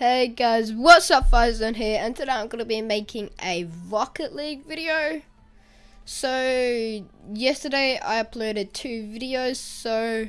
Hey guys, what's up Firezone here and today I'm going to be making a Rocket League video. So, yesterday I uploaded two videos, so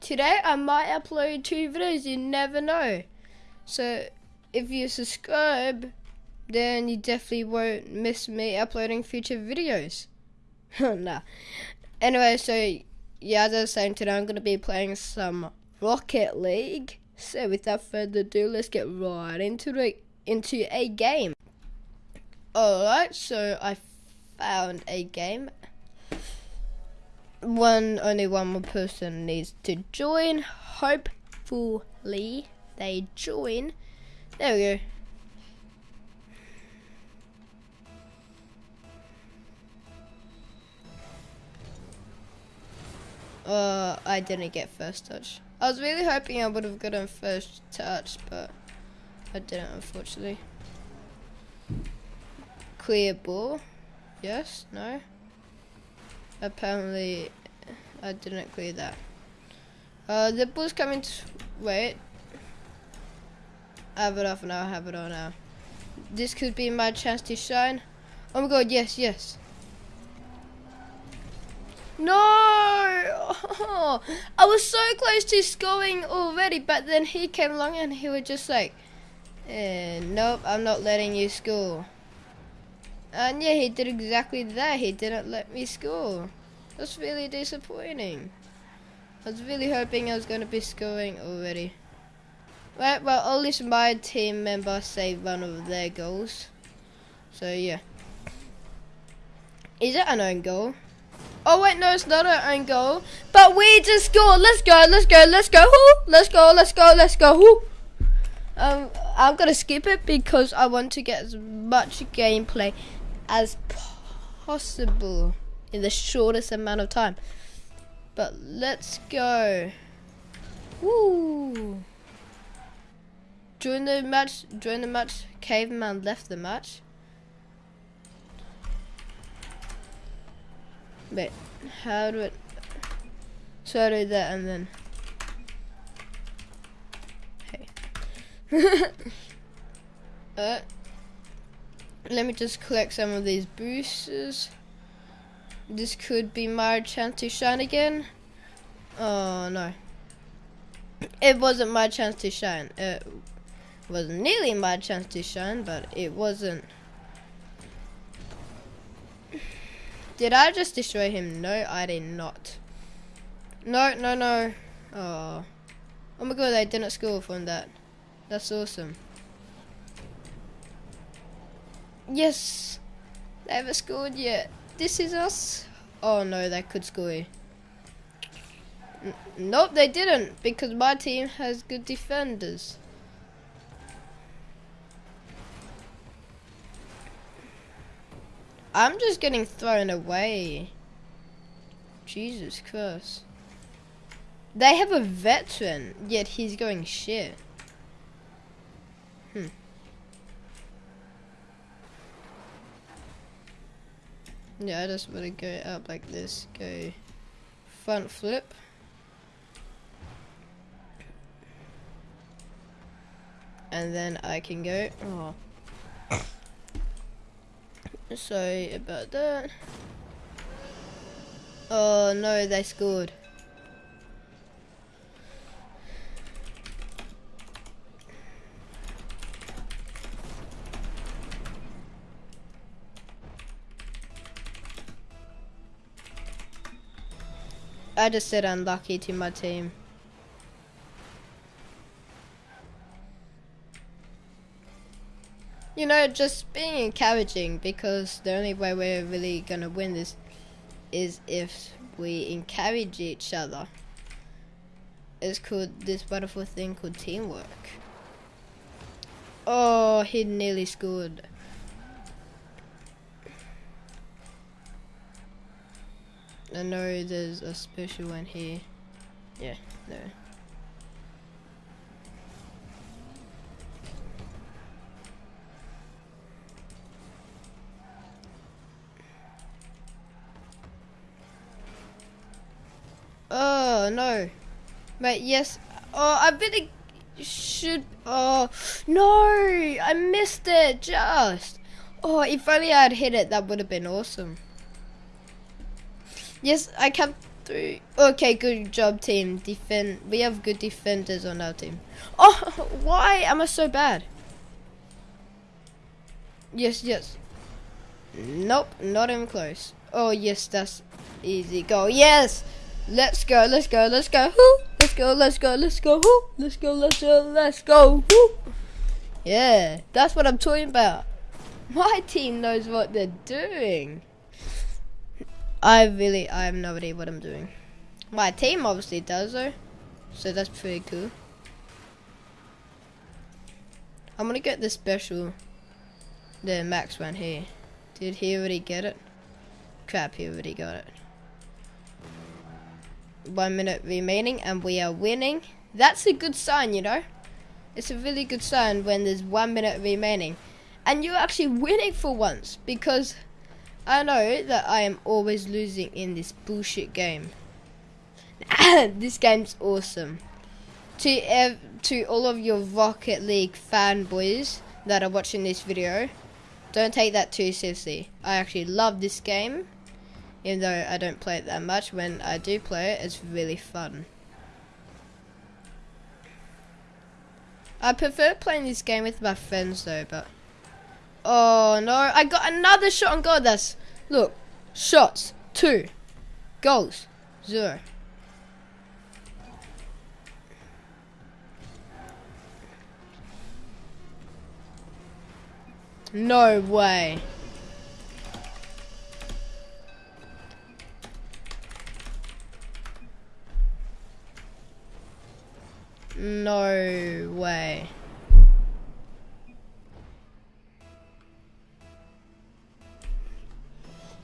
today I might upload two videos, you never know. So, if you subscribe, then you definitely won't miss me uploading future videos. Oh, nah. Anyway, so yeah, as I was saying today I'm going to be playing some Rocket League. So without further ado, let's get right into the into a game. Alright, so I found a game. One only one more person needs to join. Hopefully they join. There we go. Uh, I didn't get first touch. I was really hoping I would have gotten first touch, but I didn't, unfortunately. Clear ball. Yes? No? Apparently, I didn't clear that. Uh, the ball's coming to... Wait. I have it off now, I have it on now. This could be my chance to shine. Oh my god, yes, yes. No! Oh, I was so close to scoring already, but then he came along and he was just like, eh, nope, I'm not letting you score. And yeah, he did exactly that. He didn't let me score. That's really disappointing. I was really hoping I was going to be scoring already. Right, well, at least my team member saved one of their goals. So, yeah. Is it an own goal? Oh wait, no, it's not our own goal. But we just scored. Let's go, let's go, let's go. Let's go, let's go, let's go. Um, I'm gonna skip it because I want to get as much gameplay as possible in the shortest amount of time. But let's go. Woo! The match, during the match, Caveman left the match. Wait, how do it? So I do that and then. Hey. uh, let me just collect some of these boosters. This could be my chance to shine again. Oh no. It wasn't my chance to shine. It was nearly my chance to shine, but it wasn't. Did I just destroy him? No, I did not. No, no, no. Oh. Oh my god, they didn't score from that. That's awesome. Yes! They haven't scored yet. This is us. Oh no, they could score. N nope, they didn't. Because my team has good defenders. I'm just getting thrown away. Jesus Christ. They have a veteran, yet he's going shit. Hmm. Yeah, I just want to go up like this. Go front flip. And then I can go. Oh. Sorry about that. Oh no, they scored. I just said unlucky to my team. You know, just being encouraging because the only way we're really gonna win this is if we encourage each other. It's called this wonderful thing called teamwork. Oh, he nearly scored. I know there's a special one here. Yeah, no. Oh no. But yes. Oh, I've been should. Oh no! I missed it just. Oh, if only I had hit it, that would have been awesome. Yes, I kept through. Okay, good job, team. Defend. We have good defenders on our team. Oh, why am I so bad? Yes, yes. Nope, not even close. Oh, yes, that's easy. Go. Yes! Let's go, let's go, let's go. Woo! Let's go, let's go, let's go. Woo! Let's go, let's go, let's go. Yeah, that's what I'm talking about. My team knows what they're doing. I really, I have no idea what I'm doing. My team obviously does though. So that's pretty cool. I'm gonna get the special, the max one here. Did he already get it? Crap, he already got it. One minute remaining and we are winning. That's a good sign, you know. It's a really good sign when there's one minute remaining. And you're actually winning for once because I know that I am always losing in this bullshit game. this game's awesome. To ev to all of your Rocket League fanboys that are watching this video, don't take that too seriously. I actually love this game, even though I don't play it that much. When I do play it, it's really fun. I prefer playing this game with my friends though, but... Oh no, I got another shot on goal. That's look, shots two, goals zero. No way. No way.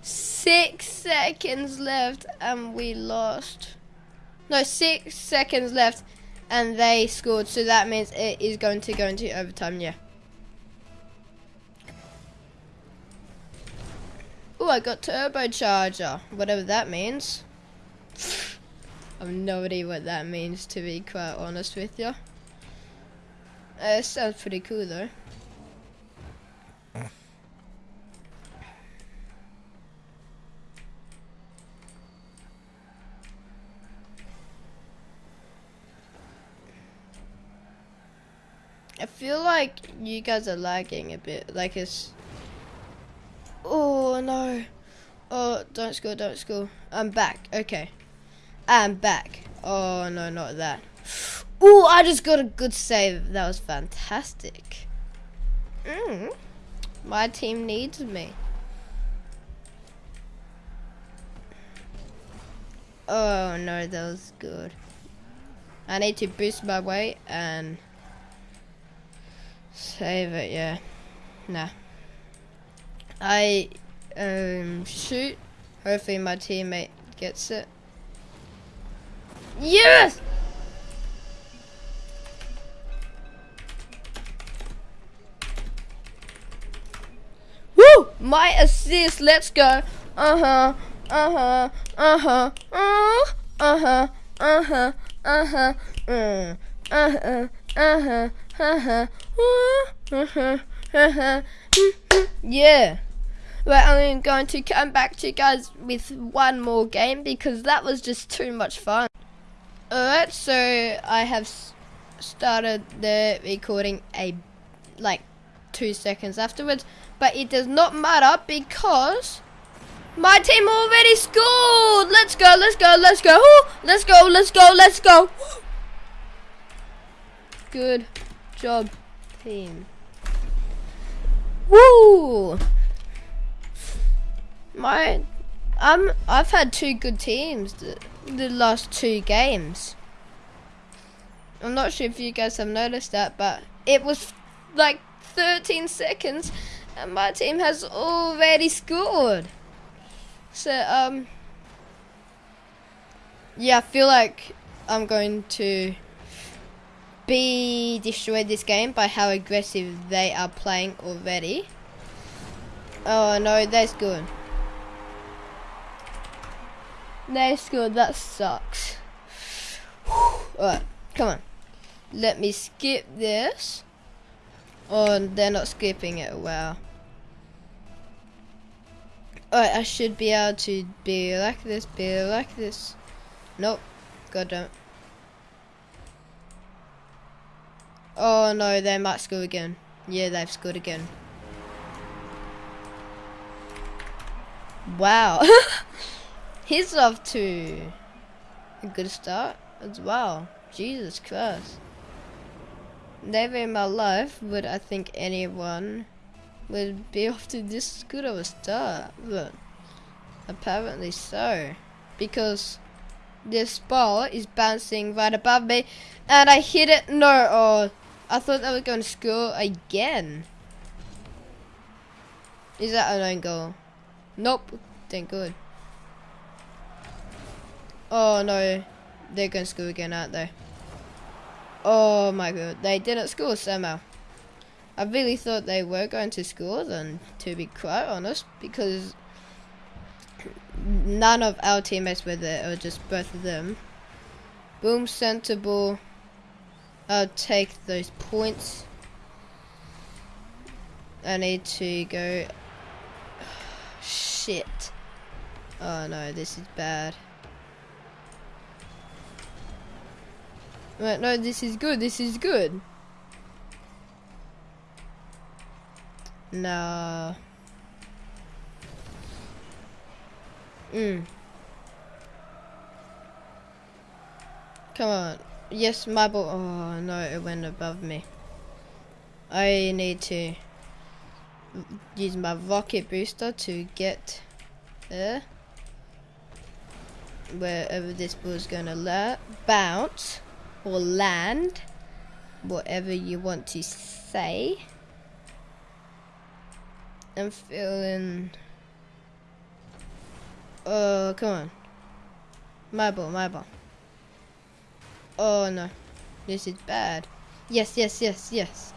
Six seconds left and we lost. No, six seconds left and they scored. So that means it is going to go into overtime, yeah. Oh, I got turbocharger, whatever that means. I have no idea what that means, to be quite honest with you. Uh, it sounds pretty cool, though. I feel like you guys are lagging a bit. Like it's. Oh no. Oh, don't score, don't score. I'm back. Okay. I'm back. Oh no, not that. Oh, I just got a good save. That was fantastic. Mm. My team needs me. Oh no, that was good. I need to boost my weight and Save it, yeah. Nah. I um shoot. Hopefully my teammate gets it. Yes! Woo! My assist, let's go. Uh-huh. Uh-huh. Uh-huh. Uh-huh. Uh-huh. Uh-huh. Uh-huh. Uh-huh. Uh-huh. Uh-huh. Uh-huh. yeah. Well, I'm going to come back to you guys with one more game because that was just too much fun. Alright, so I have started the recording a like two seconds afterwards, but it does not matter because my team already scored. Let's go, let's go, let's go, let's go, let's go, let's go. Good job team. Woo! My, um, I've had two good teams the, the last two games. I'm not sure if you guys have noticed that, but it was like 13 seconds and my team has already scored. So, um, yeah, I feel like I'm going to be destroyed this game by how aggressive they are playing already. Oh no, that's good. That's good, that sucks. Alright, come on. Let me skip this. Oh, they're not skipping it. Wow. Alright, I should be able to be like this, be like this. Nope. God damn. Oh no, they might score again. Yeah, they've scored again. Wow. He's off to a good start as well. Jesus Christ. Never in my life would I think anyone would be off to this good of a start, but apparently so. Because this ball is bouncing right above me and I hit it. No, oh, I thought that was going to score again. Is that an own goal? Nope. Thank good. Oh no. They're going to school again, aren't they? Oh my god. They didn't score somehow. I really thought they were going to score then, to be quite honest, because none of our teammates were there, or just both of them. Boom, center ball. I'll take those points. I need to go. Shit. Oh no, this is bad. Wait, no, this is good, this is good. No. Mm. Come on. Yes, my ball. Oh, no, it went above me. I need to use my rocket booster to get there. Wherever this ball is going to la bounce or land. Whatever you want to say. I'm feeling... Oh, come on. My ball, my ball. Oh no, this is bad. Yes, yes, yes, yes.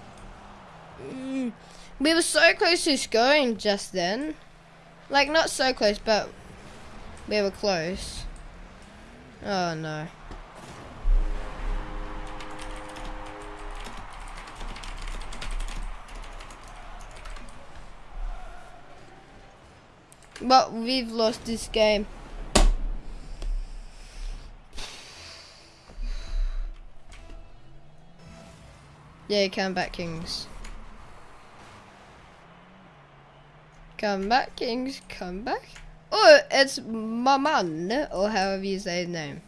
Mm. We were so close to scoring just then. Like, not so close, but we were close. Oh no. But we've lost this game. Yeah, come back, Kings. Come back, Kings. Come back. Oh, it's Maman, or however you say his name.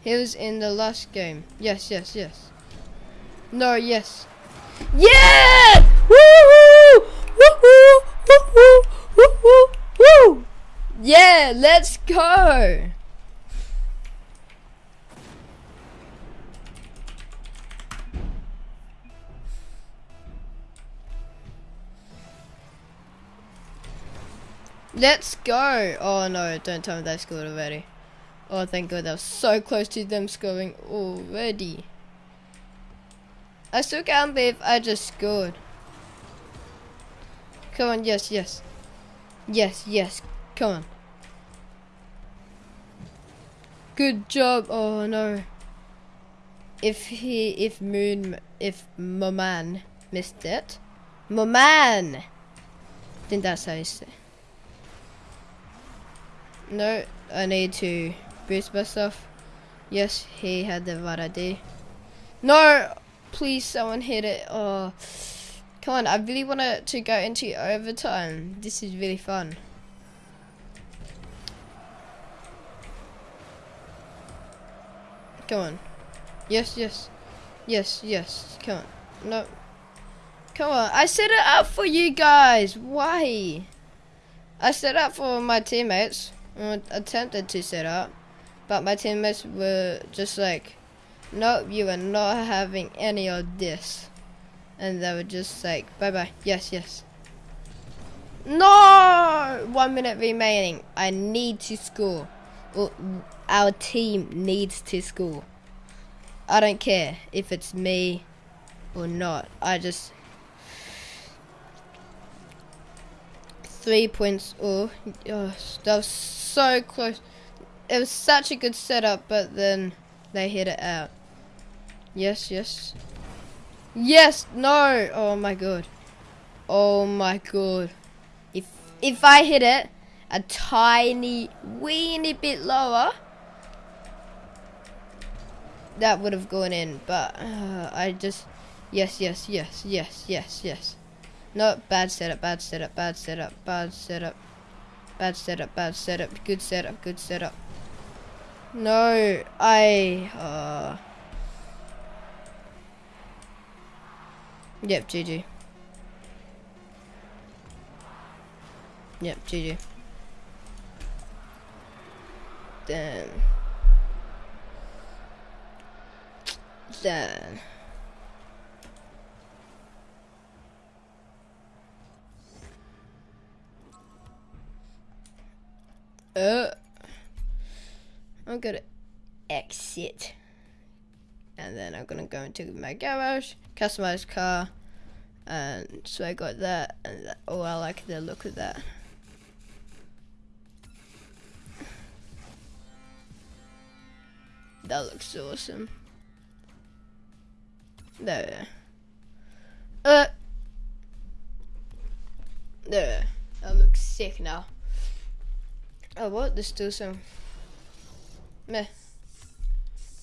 He was in the last game. Yes, yes, yes. No, yes. Yeah! Go! Let's go! Oh no, don't tell me they scored already. Oh, thank God, that was so close to them scoring already. I still can't believe I just scored. Come on, yes, yes. Yes, yes, come on. Good job. Oh no. If he, if Moon, if Moman missed it. Moman! I think that's how say no, I need to boost myself. Yes, he had the right idea. No! Please, someone hit it. Oh, come on. I really want to go into overtime. This is really fun. Come on. Yes, yes. Yes, yes. Come on. No. Come on. I set it up for you guys. Why? I set up for my teammates I attempted to set up, but my teammates were just like, nope, you are not having any of this. And they were just like, bye bye, yes, yes. No! One minute remaining. I need to score. Our team needs to score. I don't care if it's me or not. I just three points. Oh, oh, that was so close. It was such a good setup, but then they hit it out. Yes, yes. Yes, no. Oh my god. Oh my god. If if I hit it a tiny weeny bit lower, that would have gone in. But uh, I just yes, yes, yes, yes, yes, yes. No, bad setup, bad setup, bad setup, bad setup, bad setup, bad setup, good setup, good setup. No, I. Uh, Yep, GG. Yep, GG. Damn. Damn. Uh, I'm gonna exit and then I'm gonna go into my garage, customize car, and so I got that, and that, oh, I like the look of that. That looks awesome. There. Uh. There. That looks sick now. Oh, what? There's still some. Meh.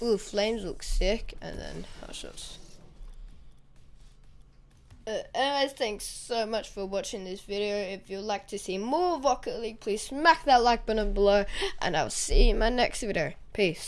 Ooh, flames look sick, and then hot shots. Uh, anyways, thanks so much for watching this video. If you'd like to see more Rocket League, please smack that like button below, and I'll see you in my next video. Peace.